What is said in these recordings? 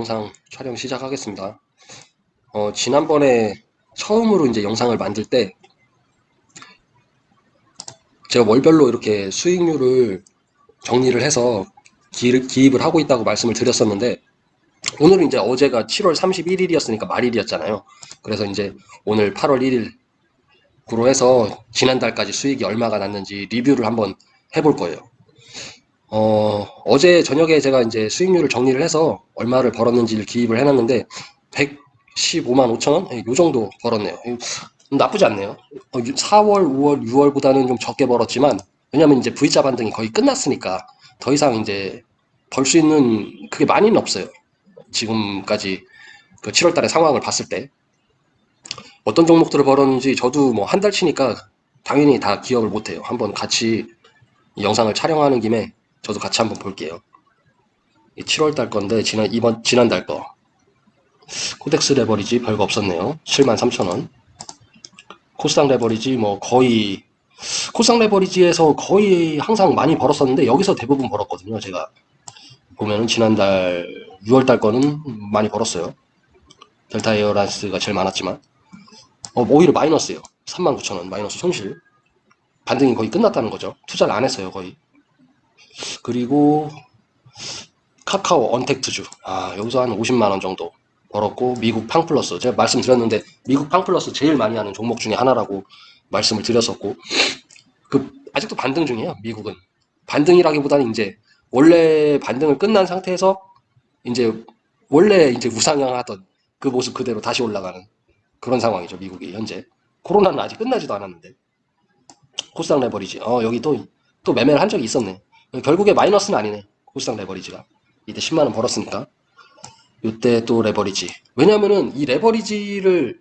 영상 촬영 시작하겠습니다. 어, 지난번에 처음으로 이제 영상을 만들 때 제가 월별로 이렇게 수익률을 정리를 해서 기, 기입을 하고 있다고 말씀을 드렸었는데 오늘은 이제 어제가 7월 31일이었으니까 말일이었잖아요. 그래서 이제 오늘 8월 1일구로 해서 지난달까지 수익이 얼마가 났는지 리뷰를 한번 해볼 거예요. 어, 어제 저녁에 제가 이제 수익률을 정리를 해서 얼마를 벌었는지를 기입을 해놨는데 115만 5천 원? 예, 요 정도 벌었네요. 음, 나쁘지 않네요. 어, 4월, 5월, 6월보다는 좀 적게 벌었지만 왜냐면 이제 V자 반등이 거의 끝났으니까 더 이상 이제 벌 수 있는 그게 많이는 없어요. 지금까지 그 7월 달의 상황을 봤을 때 어떤 종목들을 벌었는지 저도 뭐 한 달 치니까 당연히 다 기억을 못해요. 한번 같이 영상을 촬영하는 김에 저도 같이 한번 볼게요. 7월 달 건데 지난 이번 지난 달 거. KODEX 레버리지 별거 없었네요. 73,000원. 코스닥 레버리지 뭐 거의 코스닥 레버리지에서 거의 항상 많이 벌었었는데 여기서 대부분 벌었거든요. 제가 보면은 지난달 6월 달 거는 많이 벌었어요. 델타 에어라인스가 제일 많았지만 어, 오히려 마이너스예요. 39,000원 마이너스 손실. 반등이 거의 끝났다는 거죠. 투자를 안 했어요, 거의. 그리고 카카오 언택트주. 아 여기서 한 50만원 정도 벌었고 미국 팡플러스. 제가 말씀드렸는데 미국 팡플러스 제일 많이 하는 종목 중에 하나라고 말씀을 드렸었고 그 아직도 반등 중이에요 미국은. 반등이라기보다는 이제 원래 반등을 끝난 상태에서 이제 원래 이제 우상향하던 그 모습 그대로 다시 올라가는 그런 상황이죠 미국이 현재. 코로나는 아직 끝나지도 않았는데. 코스닥 레버리지. 어 여기 또 또 매매를 한 적이 있었네 결국에 마이너스는 아니네. 코스닥 레버리지가. 이때 10만원 벌었으니까. 이때 또 레버리지. 왜냐면은 이 레버리지를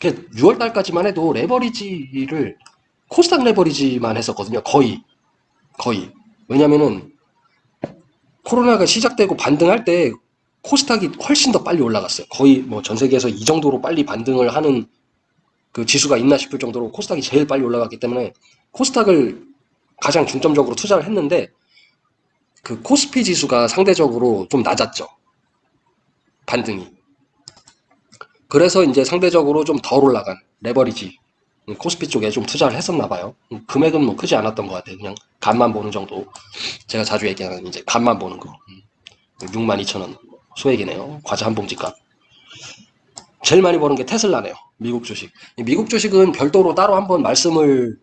6월달까지만 해도 레버리지를 코스닥 레버리지만 했었거든요. 거의. 거의. 왜냐면은 코로나가 시작되고 반등할 때 코스닥이 훨씬 더 빨리 올라갔어요. 거의 뭐 전 세계에서 이 정도로 빨리 반등을 하는 그 지수가 있나 싶을 정도로 코스닥이 제일 빨리 올라갔기 때문에 코스닥을 가장 중점적으로 투자를 했는데 그 코스피 지수가 상대적으로 좀 낮았죠. 반등이. 그래서 이제 상대적으로 좀 덜 올라간 레버리지 코스피 쪽에 좀 투자를 했었나 봐요. 금액은 뭐 크지 않았던 것 같아요. 그냥 간만 보는 정도. 제가 자주 얘기하는 이제 간만 보는 거. 62,000원 소액이네요. 과자 한 봉지 값. 제일 많이 버는 게 테슬라네요. 미국 주식. 미국 주식은 별도로 따로 한번 말씀을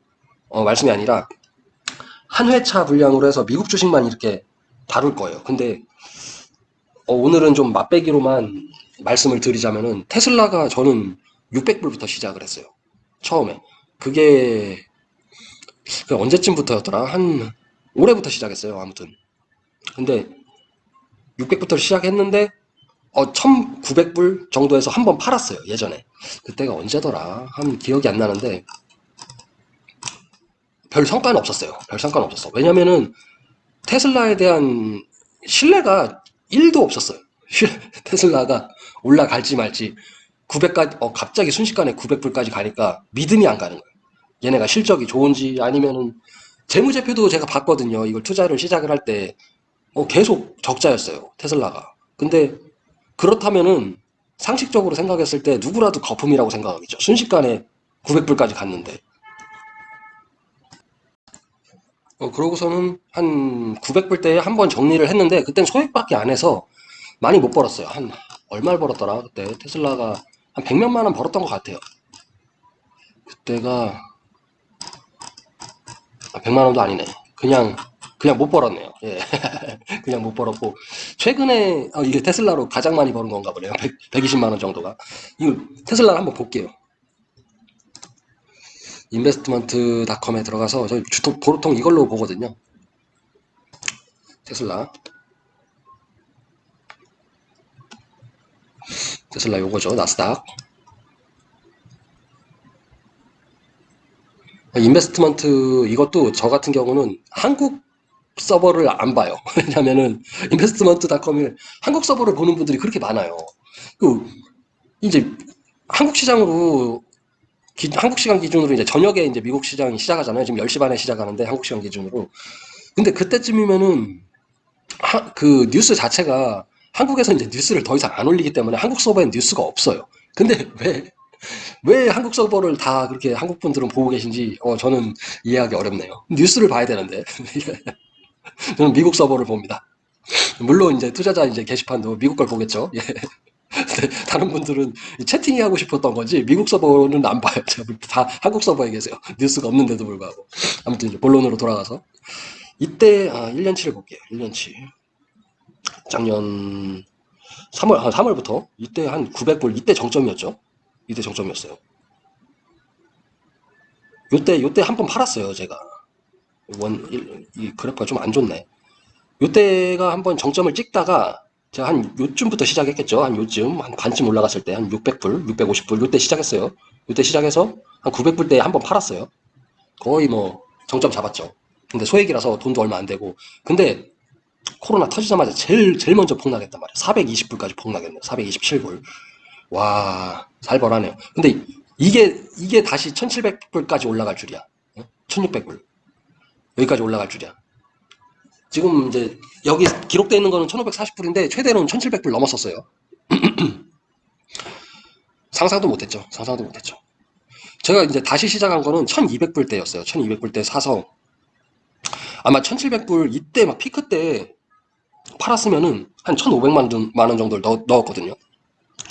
어, 말씀이 아니라 한 회차 분량으로 해서 미국 주식만 이렇게 다룰 거예요. 근데 어, 오늘은 좀 맛배기로만 말씀을 드리자면은 테슬라가 저는 600불부터 시작을 했어요. 처음에. 그게 그 언제쯤부터였더라? 한 올해부터 시작했어요. 아무튼. 근데 600부터 시작했는데 어 1900불 정도에서 한 번 팔았어요. 예전에. 그때가 언제더라? 한 기억이 안 나는데 별 성과는 없었어요. 별 성과는 없었어. 왜냐면은 테슬라에 대한 신뢰가 1도 없었어요. 테슬라가 올라갈지 말지 900까지 어 갑자기 순식간에 900불까지 가니까 믿음이 안 가는 거예요. 얘네가 실적이 좋은지 아니면은 재무제표도 제가 봤거든요. 이걸 투자를 시작을 할 때 어, 계속 적자였어요. 테슬라가. 근데 그렇다면은 상식적으로 생각했을 때 누구라도 거품이라고 생각하겠죠. 순식간에 900불까지 갔는데 어, 그러고서는 한 900불대에 한 번 정리를 했는데 그땐 소액밖에 안 해서 많이 못 벌었어요. 한 얼마를 벌었더라 그때 테슬라가 한 100몇만 원 벌었던 것 같아요. 그때가 100만 아, 원도 아니네. 그냥 그냥 못 벌었네요. 예. 그냥 못 벌었고 최근에 어, 이게 테슬라로 가장 많이 버는 건가 보네요. 100, 120만 원 정도가. 이거 테슬라를 한번 볼게요. 인베스트먼트닷컴에 들어가서 저희 주통, 보통 이걸로 보거든요. 테슬라. 테슬라 요거죠. 나스닥. 인베스트먼트 이것도 저 같은 경우는 한국 서버를 안 봐요. 왜냐면은 인베스트먼트닷컴을 한국 서버를 보는 분들이 그렇게 많아요. 그 이제 한국 시장으로 기, 한국 시간 기준으로 이제 저녁에 이제 미국 시장이 시작하잖아요. 지금 10시 반에 시작하는데 한국 시간 기준으로. 근데 그때쯤이면은 하, 그 뉴스 자체가 한국에서 이제 뉴스를 더 이상 안 올리기 때문에 한국 서버엔 뉴스가 없어요. 근데 왜, 왜 한국 서버를 다 그렇게 한국 분들은 보고 계신지, 어, 저는 이해하기 어렵네요. 뉴스를 봐야 되는데. 저는 미국 서버를 봅니다. 물론 이제 투자자 이제 게시판도 미국 걸 보겠죠. 예. 다른 분들은 채팅이 하고 싶었던 건지 미국 서버는 안 봐요. 다 한국 서버에 계세요. 뉴스가 없는데도 불구하고. 아무튼 이제 본론으로 돌아가서 이때 아, 1년치를 볼게요. 1년치. 작년 3월 한 3월부터 이때 한 900불 이때 정점이었죠. 이때 정점이었어요. 요때 요때 한 번 팔았어요, 제가. 원, 일- 이 그래프가 좀 안 좋네. 요때가 한번 정점을 찍다가 제가 한 요쯤부터 시작했겠죠. 한 요쯤, 한 반쯤 올라갔을 때 한 600불, 650불 요때 시작했어요. 요때 시작해서 한 900불 때 한 번 팔았어요. 거의 뭐 정점 잡았죠. 근데 소액이라서 돈도 얼마 안 되고. 근데 코로나 터지자마자 제일 제일 먼저 폭락했단 말이에요. 420불까지 폭락했네요. 427불. 와, 살벌하네요. 근데 이게 이게 다시 1700불까지 올라갈 줄이야. 1600불. 여기까지 올라갈 줄이야. 지금 이제 여기 기록되어 있는 거는 1540불인데 최대로는 1700불 넘었었어요. 상상도 못했죠. 상상도 못했죠. 제가 이제 다시 시작한 거는 1200불 때였어요. 1200불 때 사서 아마 1700불 이때 막 피크 때 팔았으면은 한 1500만 원, 정도를 넣, 넣었거든요.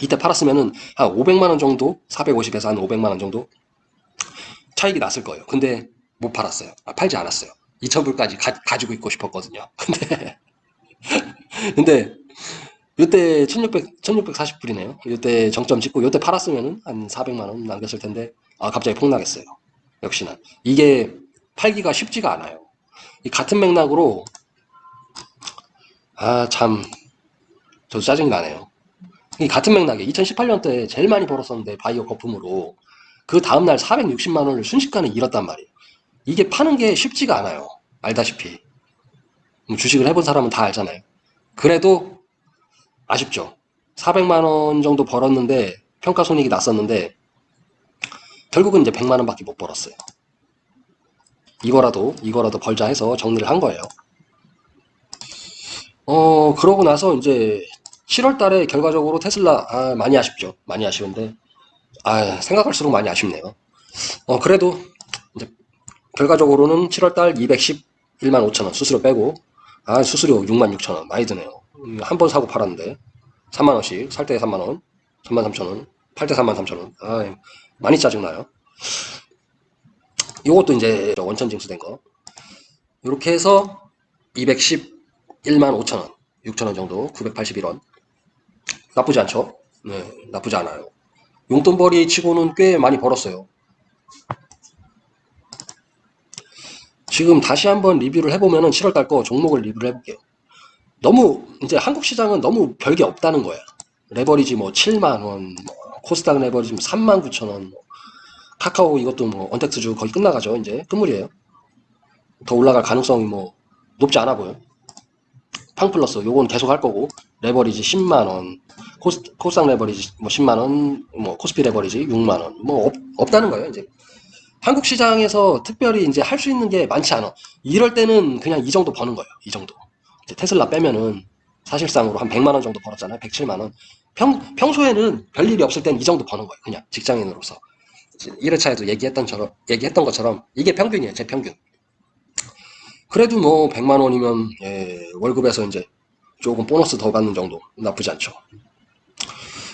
이때 팔았으면은 한 500만 원 정도, 450에서 한 500만 원 정도 차익이 났을 거예요. 근데 못 팔았어요. 아, 팔지 않았어요. 2,000불까지 가, 지고 있고 싶었거든요. 근데, 근데, 이때 1600, 1640불이네요. 이때 정점 찍고, 이때 팔았으면은 한 400만원 남겼을 텐데, 아, 갑자기 폭락했어요. 역시나. 이게 팔기가 쉽지가 않아요. 이 같은 맥락으로, 아, 참, 저도 짜증이 나네요. 이 같은 맥락에 2018년도에 제일 많이 벌었었는데, 바이오 거품으로, 그 다음날 460만원을 순식간에 잃었단 말이에요. 이게 파는 게 쉽지가 않아요. 알다시피. 뭐 주식을 해본 사람은 다 알잖아요. 그래도 아쉽죠. 400만 원 정도 벌었는데 평가 손익이 났었는데 결국은 이제 100만 원 밖에 못 벌었어요. 이거라도 이거라도 벌자 해서 정리를 한 거예요. 어 그러고 나서 이제 7월 달에 결과적으로 테슬라 아, 많이 아쉽죠. 많이 아쉬운데 아 생각할수록 많이 아쉽네요. 어 그래도 결과적으로는 7월달 211만 5천원 수수료 빼고 아 수수료 6만 6천원 많이 드네요. 한 번 사고 팔았는데 3만원씩 살 때 3만원 3만 3천원 팔 때 3만 3천원. 아 많이 짜증나요. 요것도 이제 원천 징수된 거. 이렇게 해서 211만 5천원 6천원 정도 981원. 나쁘지 않죠? 네 나쁘지 않아요. 용돈벌이 치고는 꽤 많이 벌었어요 지금 다시 한번 리뷰를 해보면은 7월달 거 종목을 리뷰를 해볼게요. 너무 이제 한국 시장은 너무 별게 없다는 거야. 레버리지 뭐 7만 원, 뭐 코스닥 레버리지 3만 9천 원, 뭐 카카오 이것도 뭐 언택트주 거의 끝나가죠. 이제 끝물이에요. 더 올라갈 가능성이 뭐 높지 않아 보여. 팡플러스 요건 계속 할 거고 레버리지 10만 원, 코스, 코스닥 레버리지 뭐 10만 원, 뭐 코스피 레버리지 6만 원, 뭐 없, 없다는 거예요. 이제 한국 시장에서 특별히 이제 할 수 있는 게 많지 않아. 이럴 때는 그냥 이 정도 버는 거예요. 이 정도. 테슬라 빼면은 사실상으로 한 100만 원 정도 벌었잖아요. 107만 원. 평, 평소에는 별일이 없을 땐 이 정도 버는 거예요. 그냥 직장인으로서. 1회차에도 얘기했던, 처럼, 얘기했던 것처럼 이게 평균이에요. 제 평균. 그래도 뭐 100만 원이면 예, 월급에서 이제 조금 보너스 더 받는 정도 나쁘지 않죠.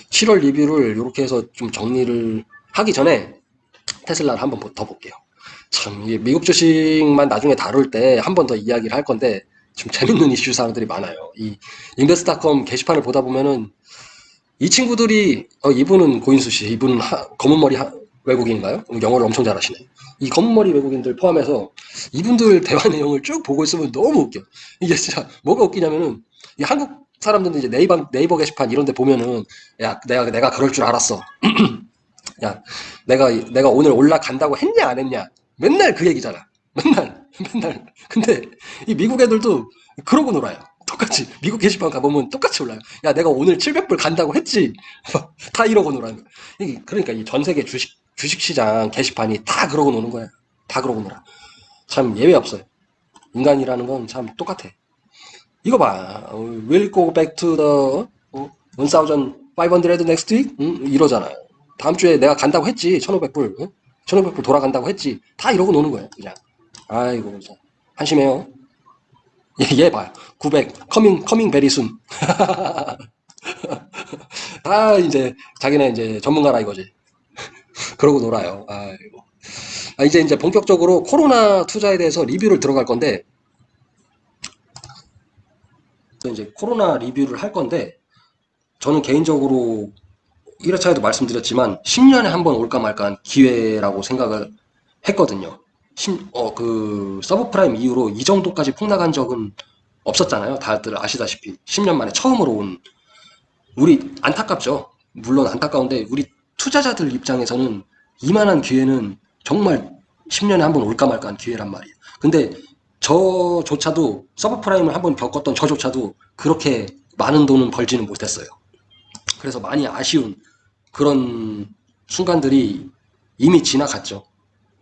7월 리뷰를 이렇게 해서 좀 정리를 하기 전에 테슬라를 한번 더 볼게요. 참, 미국 주식만 나중에 다룰 때 한 번 더 이야기를 할 건데, 좀 재밌는 이슈 사항들이 많아요. 이 인베스트닷컴 게시판을 보다 보면은 이 친구들이 어 이분은 고인수 씨, 이분은 하, 검은 머리 하, 외국인인가요? 영어를 엄청 잘하시네. 이 검은 머리 외국인들 포함해서 이분들 대화 내용을 쭉 보고 있으면 너무 웃겨. 이게 진짜 뭐가 웃기냐면은 이 한국 사람들은 이제 네이버 네이버 게시판 이런 데 보면은 야 내가 내가 그럴 줄 알았어. 야, 내가, 내가 오늘 올라간다고 했냐, 안 했냐. 맨날 그 얘기잖아. 맨날, 맨날. 근데 이 미국 애들도 그러고 놀아요. 똑같이. 미국 게시판 가보면 똑같이 올라요. 야, 내가 오늘 700불 간다고 했지. 다 이러고 놀아요. 그러니까 이 전 세계 주식, 주식시장 게시판이 다 그러고 노는 거야. 다 그러고 놀아. 참 예외 없어요. 인간이라는 건 참 똑같아. 이거 봐. 어, We'll go back to the 어, 1500 next week? 응? 이러잖아요. 다음 주에 내가 간다고 했지. 1500불. 응? 1500불 돌아간다고 했지. 다 이러고 노는 거예요. 그냥. 아이고. 한심해요. 얘, 얘 봐요. 900. coming, coming very soon. 다 이제 자기네 이제 전문가라 이거지. 그러고 놀아요. 아이고. 아, 이제 이제 본격적으로 코로나 투자에 대해서 리뷰를 들어갈 건데 이제 코로나 리뷰를 할 건데 저는 개인적으로 1회차에도 말씀드렸지만 10년에 한 번 올까 말까한 기회라고 생각을 했거든요. 심- 어, 그 서브프라임 이후로 이 정도까지 폭락한 적은 없었잖아요. 다들 아시다시피 10년 만에 처음으로 온 우리 안타깝죠. 물론 안타까운데 우리 투자자들 입장에서는 이만한 기회는 정말 10년에 한 번 올까 말까 한 기회란 말이에요. 근데 저조차도 서브프라임을 한 번 겪었던 저조차도 그렇게 많은 돈은 벌지는 못했어요. 그래서 많이 아쉬운 그런 순간들이 이미 지나갔죠.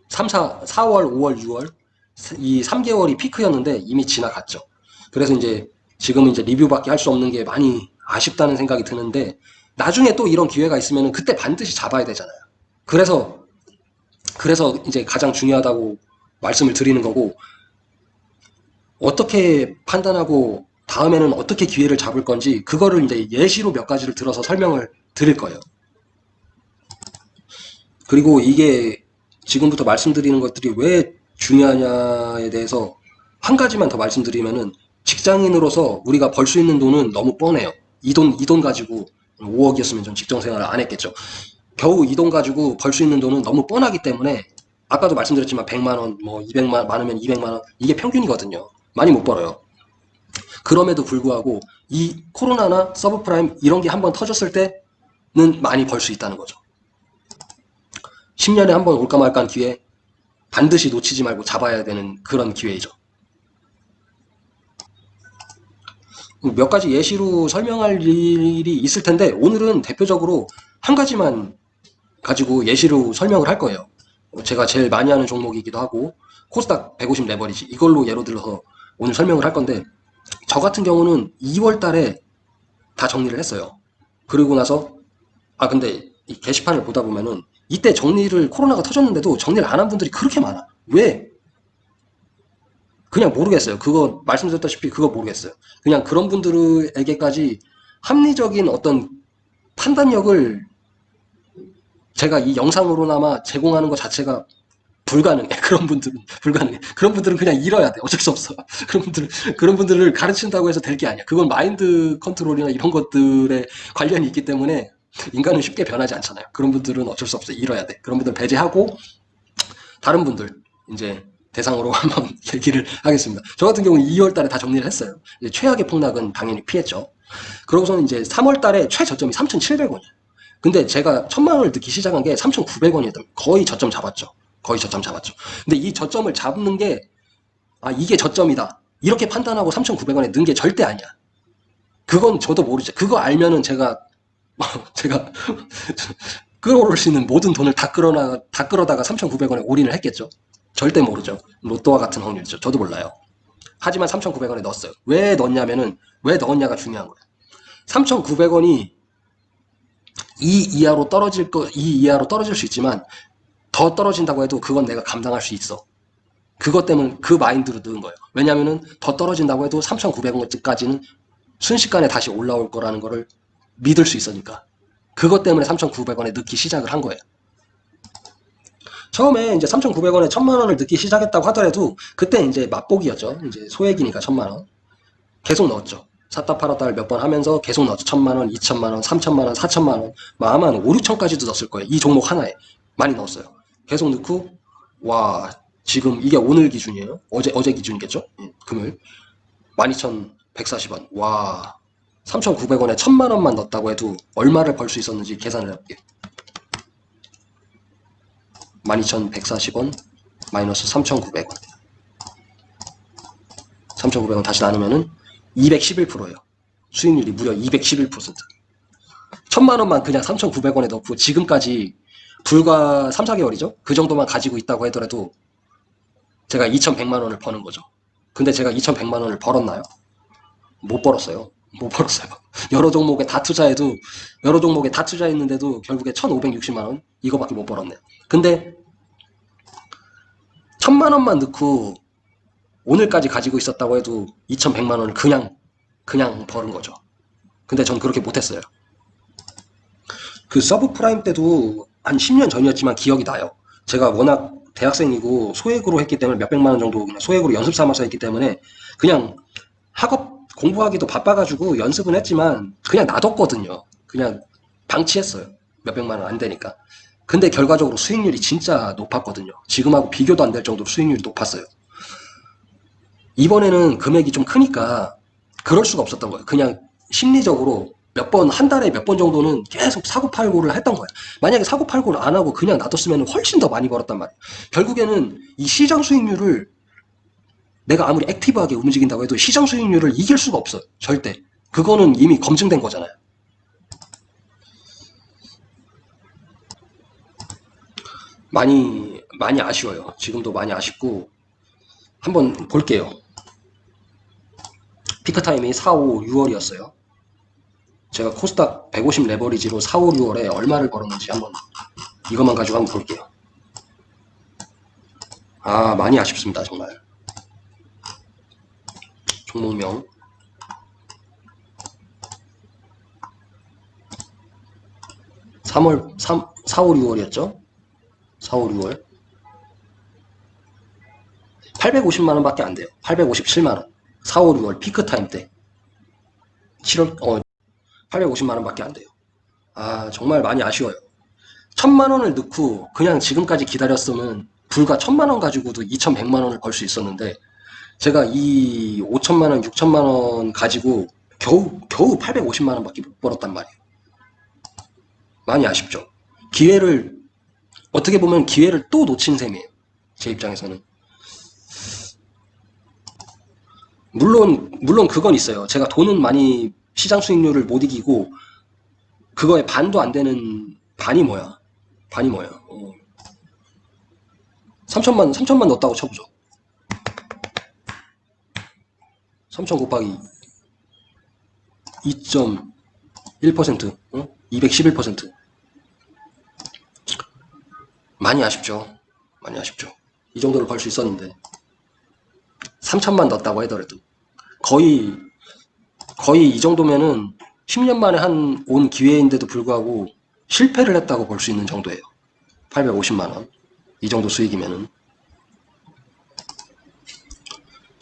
3, 4, 4월, 5월, 6월 이 3개월이 피크였는데 이미 지나갔죠. 그래서 이제 지금 이제 리뷰밖에 할 수 없는 게 많이 아쉽다는 생각이 드는데 나중에 또 이런 기회가 있으면 그때 반드시 잡아야 되잖아요. 그래서 그래서 이제 가장 중요하다고 말씀을 드리는 거고 어떻게 판단하고 다음에는 어떻게 기회를 잡을 건지 그거를 이제 예시로 몇 가지를 들어서 설명을 드릴 거예요. 그리고 이게 지금부터 말씀드리는 것들이 왜 중요하냐에 대해서 한 가지만 더 말씀드리면은 직장인으로서 우리가 벌 수 있는 돈은 너무 뻔해요. 이 돈, 이 돈 가지고 5억이었으면 전 직장 생활을 안 했겠죠. 겨우 이 돈 가지고 벌 수 있는 돈은 너무 뻔하기 때문에 아까도 말씀드렸지만 100만 원, 뭐 200만 많으면 200만 원 이게 평균이거든요. 많이 못 벌어요. 그럼에도 불구하고 이 코로나나 서브프라임 이런 게 한번 터졌을 때는 많이 벌 수 있다는 거죠. 10년에 한 번 올까 말까 한 기회 반드시 놓치지 말고 잡아야 되는 그런 기회이죠. 몇 가지 예시로 설명할 일이 있을 텐데 오늘은 대표적으로 한 가지만 가지고 예시로 설명을 할 거예요. 제가 제일 많이 하는 종목이기도 하고 코스닥 150 레버리지 이걸로 예로 들어서 오늘 설명을 할 건데 저 같은 경우는 2월 달에 다 정리를 했어요. 그리고 나서 아 근데 이 게시판을 보다 보면은 이때 정리를 코로나가 터졌는데도 정리를 안 한 분들이 그렇게 많아. 왜? 그냥 모르겠어요. 그거 말씀드렸다시피 그거 모르겠어요. 그냥 그런 분들에게까지 합리적인 어떤 판단력을 제가 이 영상으로나마 제공하는 것 자체가 불가능해. 그런 분들은 불가능해. 그런 분들은 그냥 잃어야 돼. 어쩔 수 없어. 그런 분들 그런 분들을 가르친다고 해서 될 게 아니야. 그건 마인드 컨트롤이나 이런 것들에 관련이 있기 때문에 인간은 쉽게 변하지 않잖아요. 그런 분들은 어쩔 수 없어. 잃어야 돼. 그런 분들 배제하고 다른 분들 이제 대상으로 한번 얘기를 하겠습니다. 저 같은 경우는 2월 달에 다 정리를 했어요. 최악의 폭락은 당연히 피했죠. 그러고서는 이제 3월 달에 최저점이 3,700원이에요. 근데 제가 천만 원을 넣기 시작한 게 3,900원이었던 거의 저점 잡았죠. 거의 저점 잡았죠. 근데 이 저점을 잡는 게, 아, 이게 저점이다. 이렇게 판단하고 3,900원에 넣은 게 절대 아니야. 그건 저도 모르죠. 그거 알면은 제가, 제가, 끌어올 수 있는 모든 돈을 다 끌어나, 다 끌어다가 3,900원에 올인을 했겠죠. 절대 모르죠. 로또와 같은 확률이죠. 저도 몰라요. 하지만 3,900원에 넣었어요. 왜 넣었냐면은, 왜 넣었냐가 중요한 거예요. 3,900원이 이 이하로 떨어질 거, 이 이하로 떨어질 수 있지만, 더 떨어진다고 해도 그건 내가 감당할 수 있어. 그것 때문에 그 마인드로 넣은 거예요. 왜냐면은 더 떨어진다고 해도 3,900원까지는 순식간에 다시 올라올 거라는 거를 믿을 수 있으니까. 그것 때문에 3,900원에 넣기 시작을 한 거예요. 처음에 이제 3,900원에 1,000만 원을 넣기 시작했다고 하더라도 그때 이제 맛보기였죠. 이제 소액이니까 1,000만 원. 계속 넣었죠. 샀다 팔았다를 몇 번 하면서 계속 넣었죠. 1,000만 원, 2,000만 원, 3,000만 원, 4,000만 원. 뭐 아마 한 5, 6천까지도 넣었을 거예요. 이 종목 하나에. 많이 넣었어요. 계속 넣고 와 지금 이게 오늘 기준이에요. 어제 어제 기준이겠죠? 예, 금요일 12,140원. 와 3,900원에 1,000만 원만 넣었다고 해도 얼마를 벌 수 있었는지 계산을 해볼게요. 12,140원 마이너스 3,900원. 3,900원 다시 나누면은 211%예요. 수익률이 무려 211%. 1,000만 원만 그냥 3,900원에 넣고 지금까지 불과 3, 4개월이죠. 그 정도만 가지고 있다고 하더라도 제가 2,100만 원을 버는 거죠. 근데 제가 2,100만 원을 벌었나요? 못 벌었어요. 못 벌었어요. 여러 종목에 다 투자해도 여러 종목에 다 투자했는데도 결국에 1,560만 원 이거밖에 못 벌었네요. 근데 천만 원만 넣고 오늘까지 가지고 있었다고 해도 2,100만 원을 그냥 그냥 버는 거죠. 근데 전 그렇게 못했어요. 그 서브 프라임 때도 한 10년 전이었지만 기억이 나요. 제가 워낙 대학생이고 소액으로 했기 때문에 몇백만 원 정도 소액으로 연습 삼아서 했기 때문에 그냥 학업 공부하기도 바빠가지고 연습은 했지만 그냥 놔뒀거든요. 그냥 방치했어요. 몇백만 원 안 되니까. 근데 결과적으로 수익률이 진짜 높았거든요. 지금하고 비교도 안 될 정도로 수익률이 높았어요. 이번에는 금액이 좀 크니까 그럴 수가 없었던 거예요. 그냥 심리적으로 몇 번, 한 달에 몇 번 정도는 계속 사고팔고를 했던 거예요. 만약에 사고팔고를 안 하고 그냥 놔뒀으면 훨씬 더 많이 벌었단 말이에요. 결국에는 이 시장 수익률을 내가 아무리 액티브하게 움직인다고 해도 시장 수익률을 이길 수가 없어요. 절대. 그거는 이미 검증된 거잖아요. 많이, 많이 아쉬워요. 지금도 많이 아쉽고, 한번 볼게요. 피크타임이 4, 5, 6월이었어요. 제가 코스닥 150 레버리지로 4, 5, 6월에 얼마를 벌었는지 한번 이것만 가지고 한번 볼게요. 아, 많이 아쉽습니다, 정말. 종목명. 삼월 3, 4, 5, 6월이었죠? 4, 5, 6월. 850만원 밖에 안 돼요. 857만원. 4, 5, 6월 피크 타임 때. 7월, 어, 850만원 밖에 안 돼요. 아, 정말 많이 아쉬워요. 천만원을 넣고 그냥 지금까지 기다렸으면 불과 천만원 가지고도 2100만원을 벌 수 있었는데 제가 이 5천만 원, 6천만 원 가지고 겨우, 겨우 850만 원 밖에 못 벌었단 말이에요. 많이 아쉽죠. 기회를, 어떻게 보면 기회를 또 놓친 셈이에요. 제 입장에서는. 물론, 물론 그건 있어요. 제가 돈은 많이 시장 수익률을 못 이기고, 그거에 반도 안 되는, 반이 뭐야? 반이 뭐야? 어. 3천만, 3천만 넣었다고 쳐보죠. 3천 곱하기 2.1% 어? 211% 많이 아쉽죠. 많이 아쉽죠. 이 정도를 벌 수 있었는데. 3천만 넣었다고 하더라도. 거의 거의 이 정도면은 10년 만에 한 온 기회인데도 불구하고 실패를 했다고 볼 수 있는 정도예요. 850만원. 이 정도 수익이면은.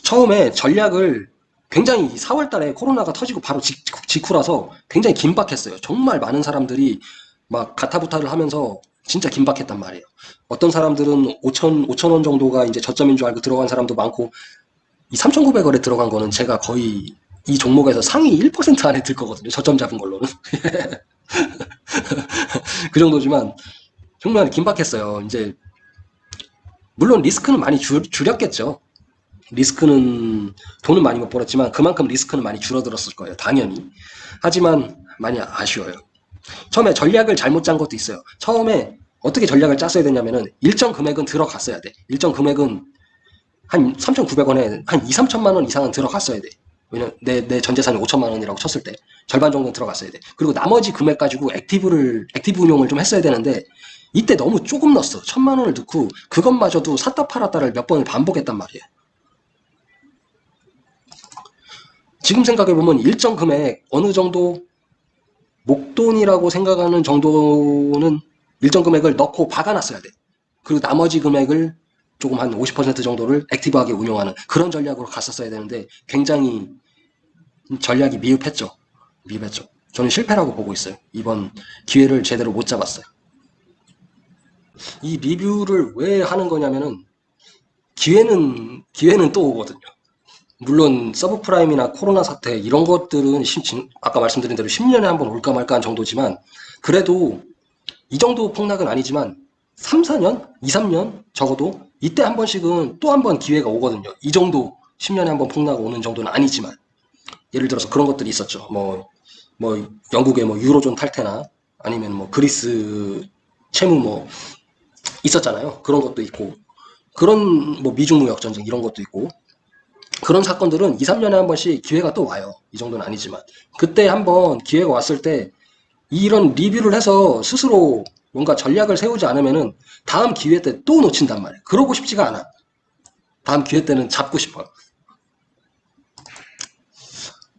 처음에 전략을 굉장히 4월 달에 코로나가 터지고 바로 직, 직후라서 굉장히 긴박했어요. 정말 많은 사람들이 막 가타부타를 하면서 진짜 긴박했단 말이에요. 어떤 사람들은 5천, 5천 원 정도가 이제 저점인 줄 알고 들어간 사람도 많고 이 3,900원에 들어간 거는 제가 거의 이 종목에서 상위 1% 안에 들 거거든요. 저점 잡은 걸로는. 그 정도지만 정말 긴박했어요. 이제 물론 리스크는 많이 줄, 줄였겠죠. 리스크는 돈은 많이 못 벌었지만 그만큼 리스크는 많이 줄어들었을 거예요. 당연히. 하지만 많이 아쉬워요. 처음에 전략을 잘못 짠 것도 있어요. 처음에 어떻게 전략을 짰어야 되냐면은 일정 금액은 들어갔어야 돼. 일정 금액은 한 3,900원에 한 2, 3천만 원 이상은 들어갔어야 돼. 왜냐면 내, 내 전재산이 5천만 원이라고 쳤을 때 절반 정도는 들어갔어야 돼. 그리고 나머지 금액 가지고 active를, active 운용을 좀 했어야 되는데 이때 너무 조금 넣었어. 천만 원을 넣고 그것마저도 샀다 팔았다를 몇 번을 반복했단 말이에요. 지금 생각해보면 일정 금액 어느 정도 목돈이라고 생각하는 정도는 일정 금액을 넣고 박아놨어야 돼. 그리고 나머지 금액을 조금 한 50% 정도를 액티브하게 운용하는 그런 전략으로 갔었어야 되는데 굉장히 전략이 미흡했죠. 미흡했죠. 저는 실패라고 보고 있어요. 이번 기회를 제대로 못 잡았어요. 이 리뷰를 왜 하는 거냐면은 기회는 기회는 또 오거든요. 물론 서브프라임이나 코로나 사태 이런 것들은 아까 말씀드린 대로 10년에 한 번 올까 말까 한 정도지만 그래도 이 정도 폭락은 아니지만 3, 4년? 2, 3년 적어도 이때 한 번씩은 또 한 번 기회가 오거든요. 이 정도 10년에 한 번 폭락 오는 정도는 아니지만 예를 들어서 그런 것들이 있었죠. 뭐, 뭐 영국의 뭐 유로존 탈퇴나 아니면 뭐 그리스 채무 뭐 있었잖아요. 그런 것도 있고 그런 뭐 미중 무역 전쟁 이런 것도 있고 그런 사건들은 2, 3년에 한 번씩 기회가 또 와요. 이 정도는 아니지만. 그때 한번 기회가 왔을 때 이런 리뷰를 해서 스스로 뭔가 전략을 세우지 않으면은 다음 기회 때 또 놓친단 말이에요. 그러고 싶지가 않아. 다음 기회 때는 잡고 싶어요.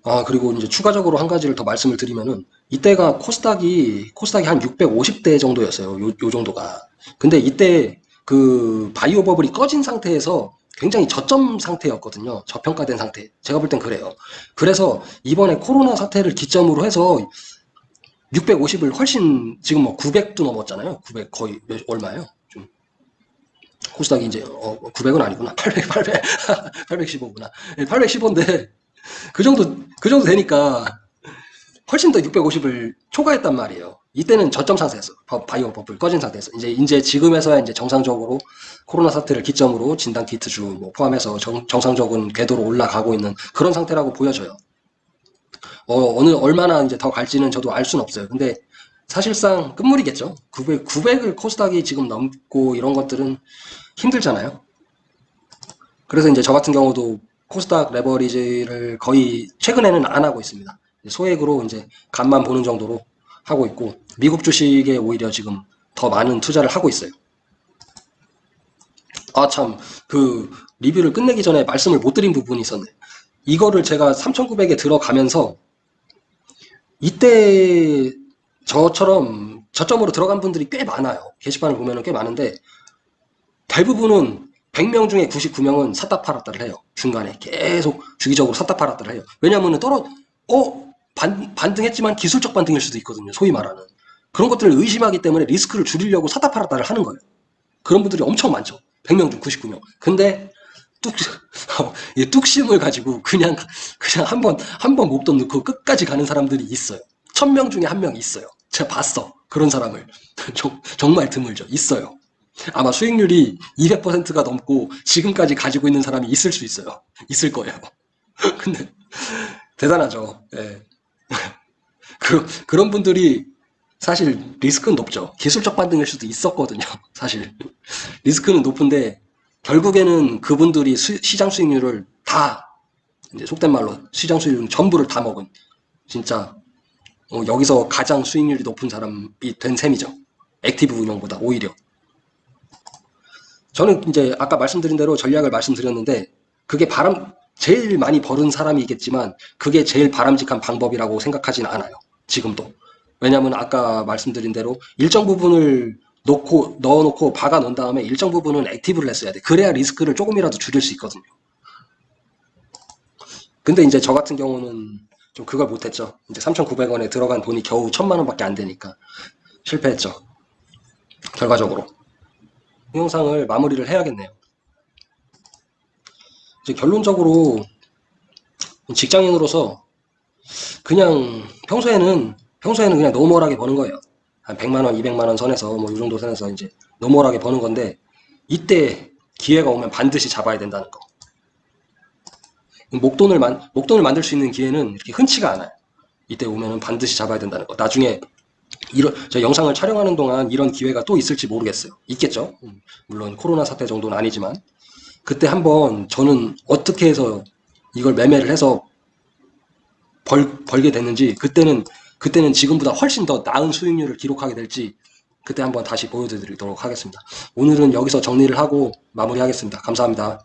아, 그리고 이제 추가적으로 한 가지를 더 말씀을 드리면은 이때가 코스닥이 코스닥이 한 650대 정도였어요. 요, 요 정도가. 근데 이때 그 바이오 버블이 꺼진 상태에서 굉장히 저점 상태였거든요. 저평가된 상태. 제가 볼 땐 그래요. 그래서 이번에 코로나 사태를 기점으로 해서 650을 훨씬 지금 뭐 900도 넘었잖아요. 900 거의 몇, 얼마예요? 좀 코스닥이 이제 어, 900은 아니구나. 800 800 815구나. 815인데 그 정도 그 정도 되니까 훨씬 더 650을 초과했단 말이에요. 이때는 저점. 바- 바이오 버블 꺼진 상태에서 이제 이제 지금에서야 이제 정상적으로 코로나 사태를 기점으로 진단 키트주 뭐 포함해서 정, 정상적인 궤도로 올라가고 있는 그런 상태라고 보여져요. 어, 어느 얼마나 이제 더 갈지는 저도 알 수는 없어요. 근데 사실상 끝물이겠죠. 900 900을 코스닥이 지금 넘고 이런 것들은 힘들잖아요. 그래서 이제 저 같은 경우도 코스닥 레버리지를 거의 최근에는 안 하고 있습니다. 소액으로 이제 간만 보는 정도로 하고 있고 미국 주식에 오히려 지금 더 많은 투자를 하고 있어요. 아 참 그 리뷰를 끝내기 전에 말씀을 못 드린 부분이 있었네. 이거를 제가 3,900에 들어가면서 이때 저처럼 저점으로 들어간 분들이 꽤 많아요. 게시판을 보면 꽤 많은데 대부분은 100명 중에 99명은 샀다 팔았다를 해요. 중간에 계속 주기적으로 샀다 팔았다를 해요. 왜냐하면 떨어 어 반, 반등했지만 기술적 반등일 수도 있거든요. 소위 말하는 그런 것들을 의심하기 때문에 리스크를 줄이려고 샀다 팔았다를 하는 거예요. 그런 분들이 엄청 많죠. 100명 중 99명. 근데 뚝, 이 뚝심을 가지고 그냥 그냥 한 번 한 번 목돈 넣고 끝까지 가는 사람들이 있어요. 1000명 중에 한 명 있어요. 제가 봤어. 그런 사람을. 정- 정말 드물죠. 있어요. 아마 수익률이 200%가 넘고 지금까지 가지고 있는 사람이 있을 수 있어요. 있을 거예요. 근데 대단하죠. 예. 그, 그런 분들이 사실 리스크는 높죠. 기술적 반등일 수도 있었거든요. 사실 리스크는 높은데 결국에는 그분들이 수- 시장 수익률을 다 이제 속된 말로 시장 수익률 전부를 다 먹은 진짜 어, 여기서 가장 수익률이 높은 사람이 된 셈이죠. active 운용보다 오히려. 저는 이제 아까 말씀드린 대로 전략을 말씀드렸는데 그게 바람 제일 많이 벌은 사람이겠지만 그게 제일 바람직한 방법이라고 생각하진 않아요. 지금도. 왜냐하면 아까 말씀드린 대로 일정 부분을 놓고 넣어놓고 박아 놓은 다음에 일정 부분은 active를 했어야 돼. 그래야 리스크를 조금이라도 줄일 수 있거든요. 근데 이제 저 같은 경우는 좀 그걸 못했죠. 이제 3,900원에 들어간 돈이 겨우 1,000만 원밖에 안 되니까 실패했죠. 결과적으로. 이 영상을 마무리를 해야겠네요. 이제 결론적으로 직장인으로서 그냥 평소에는 평소에는 그냥 normal하게 버는 거예요. 한 100만 원, 200만 원 선에서 뭐 이 정도 선에서 이제 노멀하게 버는 건데 이때 기회가 오면 반드시 잡아야 된다는 거. 목돈을 만 목돈을 만들 수 있는 기회는 이렇게 흔치가 않아요. 이때 오면은 반드시 잡아야 된다는 거. 나중에 이런 저 영상을 촬영하는 동안 이런 기회가 또 있을지 모르겠어요. 있겠죠. 음, 물론 코로나 사태 정도는 아니지만 그때 한번 저는 어떻게 해서 이걸 매매를 해서 벌, 벌게 됐는지 그때는 그때는 지금보다 훨씬 더 나은 수익률을 기록하게 될지 그때 한번 다시 보여드리도록 하겠습니다. 오늘은 여기서 정리를 하고 마무리하겠습니다. 감사합니다.